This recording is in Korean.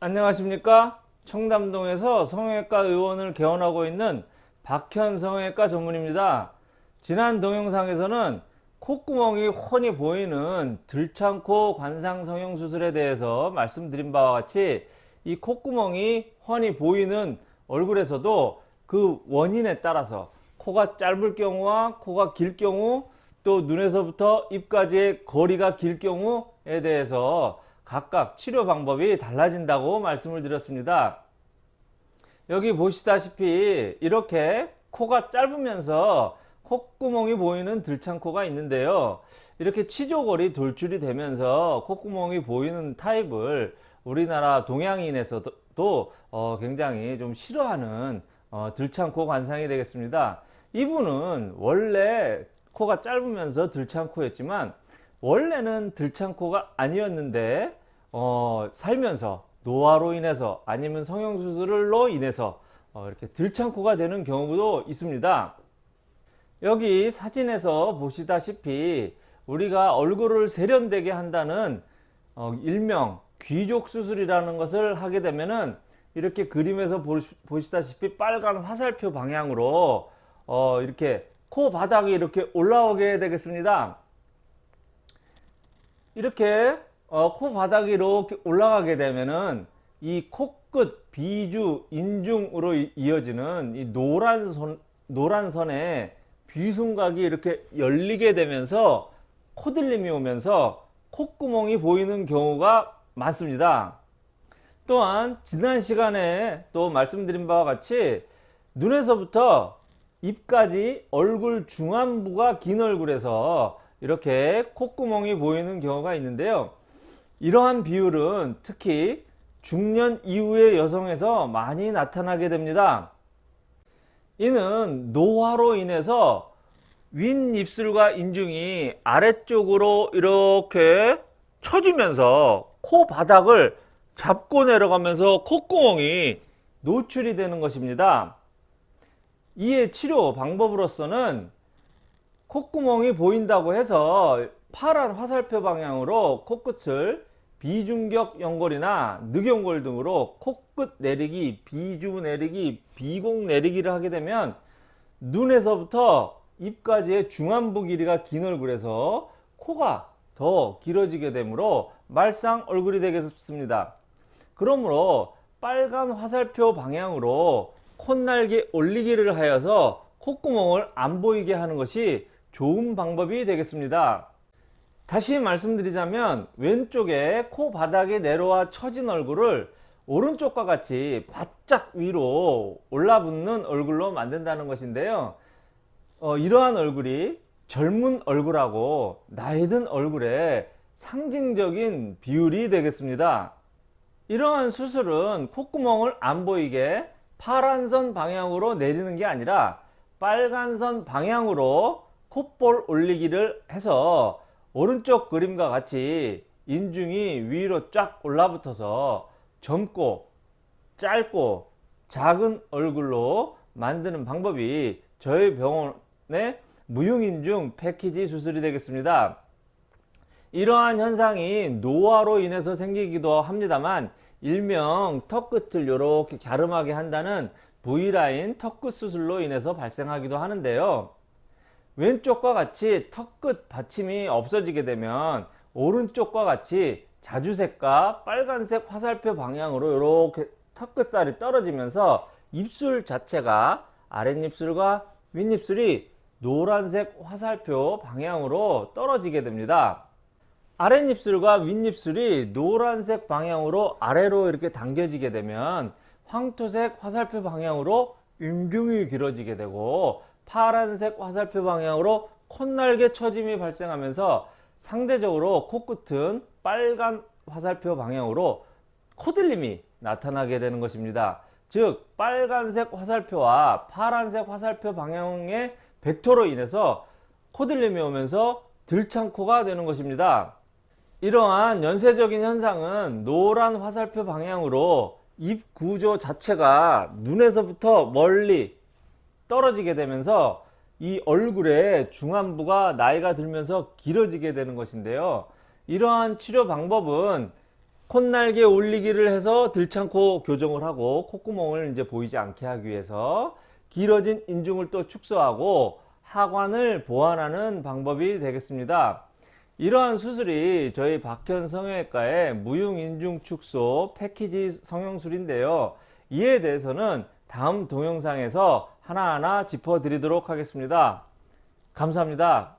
안녕하십니까? 청담동에서 성형외과 의원을 개원하고 있는 박현 성형외과 전문입니다. 지난 동영상에서는 콧구멍이 훤히 보이는 들창코 관상 성형 수술에 대해서 말씀드린 바와 같이 이 콧구멍이 훤히 보이는 얼굴에서도 그 원인에 따라서 코가 짧을 경우와 코가 길 경우 또 눈에서부터 입까지의 거리가 길 경우에 대해서 각각 치료 방법이 달라진다고 말씀을 드렸습니다. 여기 보시다시피 이렇게 코가 짧으면서 콧구멍이 보이는 들창코가 있는데요. 이렇게 치조골이 돌출이 되면서 콧구멍이 보이는 타입을 우리나라 동양인에서도 어 굉장히 좀 싫어하는 어 들창코 관상이 되겠습니다. 이분은 원래 코가 짧으면서 들창코였지만 원래는 들창코가 아니었는데 어, 살면서 노화로 인해서 아니면 성형수술로 인해서 어, 이렇게 들창코가 되는 경우도 있습니다. 여기 사진에서 보시다시피 우리가 얼굴을 세련되게 한다는 어, 일명 귀족 수술이라는 것을 하게 되면은 이렇게 그림에서 보시다시피 빨간 화살표 방향으로 어, 이렇게 코 바닥이 이렇게 올라오게 되겠습니다. 이렇게 어, 코 이렇게 올라가게 되면은 이 코끝 비주 인중으로 이어지는 이 노란 선 노란 선에 비순각이 이렇게 열리게 되면서 코들림이 오면서 콧구멍이 보이는 경우가 많습니다. 또한 지난 시간에 또 말씀드린 바와 같이 눈에서부터 입까지 얼굴 중안부가 긴 얼굴에서 이렇게 콧구멍이 보이는 경우가 있는데요. 이러한 비율은 특히 중년 이후의 여성에서 많이 나타나게 됩니다. 이는 노화로 인해서 윗입술과 인중이 아래쪽으로 이렇게 처지면서 코 바닥을 잡고 내려가면서 콧구멍이 노출이 되는 것입니다. 이의 치료 방법으로서는 콧구멍이 보인다고 해서 파란 화살표 방향으로 코끝을 비중격 연골이나 늑연골 등으로 코끝 내리기, 비주 내리기, 비공 내리기를 하게 되면 눈에서부터 입까지의 중안부 길이가 긴 얼굴에서 코가 더 길어지게 되므로 말상 얼굴이 되겠습니다. 그러므로 빨간 화살표 방향으로 콧날개 올리기를 하여서 콧구멍을 안 보이게 하는 것이 좋은 방법이 되겠습니다. 다시 말씀드리자면 왼쪽에 코 바닥에 내려와 처진 얼굴을 오른쪽과 같이 바짝 위로 올라붙는 얼굴로 만든다는 것인데요. 어, 이러한 얼굴이 젊은 얼굴하고 나이 든 얼굴의 상징적인 비율이 되겠습니다. 이러한 수술은 콧구멍을 안 보이게 파란선 방향으로 내리는 게 아니라 빨간선 방향으로 콧볼 올리기를 해서 오른쪽 그림과 같이 인중이 위로 쫙 올라붙어서 젊고 짧고 작은 얼굴로 만드는 방법이 저희 병원의 무용인중 패키지 수술이 되겠습니다. 이러한 현상이 노화로 인해서 생기기도 합니다만 일명 턱끝을 이렇게 갸름하게 한다는 V라인 턱끝 수술로 인해서 발생하기도 하는데요. 왼쪽과 같이 턱끝 받침이 없어지게 되면 오른쪽과 같이 자주색과 빨간색 화살표 방향으로 이렇게 턱끝살이 떨어지면서 입술 자체가 아랫입술과 윗입술이 노란색 화살표 방향으로 떨어지게 됩니다. 아랫입술과 윗입술이 노란색 방향으로 아래로 이렇게 당겨지게 되면 황토색 화살표 방향으로 음경이 길어지게 되고 파란색 화살표 방향으로 콧날개 처짐이 발생하면서 상대적으로 코끝은 빨간 화살표 방향으로 코들림이 나타나게 되는 것입니다. 즉 빨간색 화살표와 파란색 화살표 방향의 벡터로 인해서 코들림이 오면서 들창코가 되는 것입니다. 이러한 연쇄적인 현상은 노란 화살표 방향으로 입 구조 자체가 눈에서부터 멀리 떨어지게 되면서 이 얼굴의 중안부가 나이가 들면서 길어지게 되는 것인데요. 이러한 치료 방법은 콧날개 올리기를 해서 들창코 교정을 하고 콧구멍을 이제 보이지 않게 하기 위해서 길어진 인중을 또 축소하고 하관을 보완하는 방법이 되겠습니다. 이러한 수술이 저희 박현 성형외과의 무흉인중 축소 패키지 성형술인데요. 이에 대해서는 다음 동영상에서 하나하나 짚어드리도록 하겠습니다. 감사합니다.